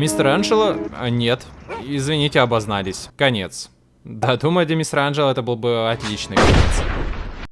Мистер Анджело? А, нет. Извините, обознались. Конец. Да, думаю, для мистера Анджело это был бы отличный конец.